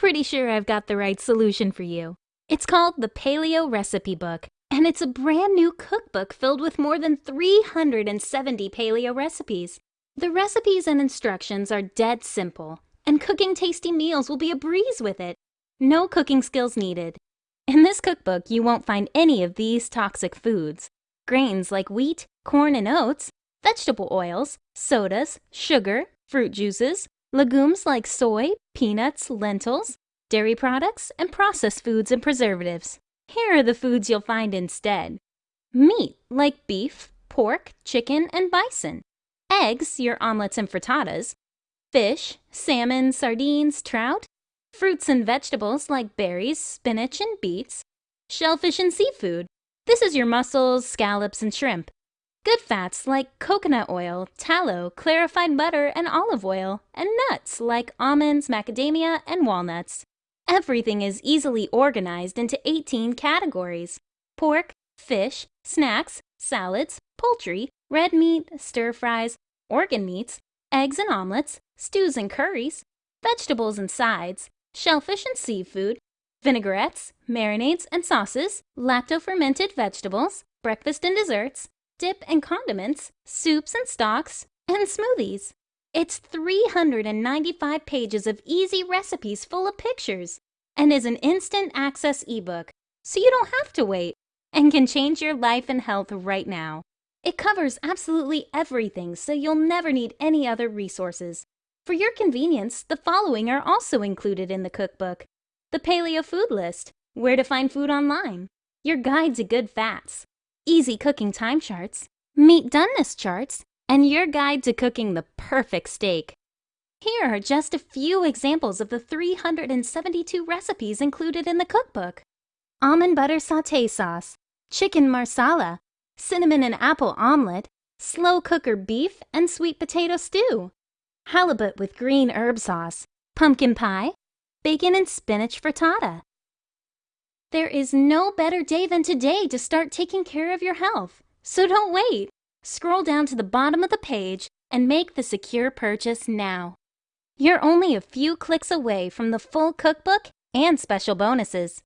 pretty sure I've got the right solution for you. It's called the Paleo Recipe Book, and it's a brand new cookbook filled with more than 370 paleo recipes. The recipes and instructions are dead simple, and cooking tasty meals will be a breeze with it. No cooking skills needed. In this cookbook, you won't find any of these toxic foods. Grains like wheat, corn, and oats, vegetable oils, sodas, sugar, fruit juices, legumes like soy, peanuts, lentils, dairy products, and processed foods and preservatives. Here are the foods you'll find instead. Meat like beef, pork, chicken, and bison. Eggs, your omelets and frittatas. Fish, salmon, sardines, trout. Fruits and vegetables like berries, spinach, and beets. Shellfish and seafood. This is your mussels, scallops, and shrimp. Good fats like coconut oil, tallow, clarified butter, and olive oil, and nuts like almonds, macadamia, and walnuts. Everything is easily organized into 18 categories pork, fish, snacks, salads, poultry, red meat, stir fries, organ meats, eggs and omelets, stews and curries, vegetables and sides, shellfish and seafood, vinaigrettes, marinades and sauces, lacto-fermented vegetables, breakfast and desserts, dip and condiments, soups and stocks, and smoothies. It's 395 pages of easy recipes full of pictures and is an instant access ebook, so you don't have to wait and can change your life and health right now. It covers absolutely everything, so you'll never need any other resources. For your convenience, the following are also included in the cookbook. The Paleo Food List, where to find food online, your guide to good fats, easy cooking time charts, meat doneness charts, and your guide to cooking the perfect steak. Here are just a few examples of the 372 recipes included in the cookbook. Almond butter satay sauce, chicken marsala, cinnamon and apple omelet, slow cooker beef and sweet potato stew, halibut with green herb sauce, pumpkin pie, bacon and spinach frittata. There is no better day than today to start taking care of your health, so don't wait. Scroll down to the bottom of the page and make the secure purchase now. You're only a few clicks away from the full cookbook and special bonuses.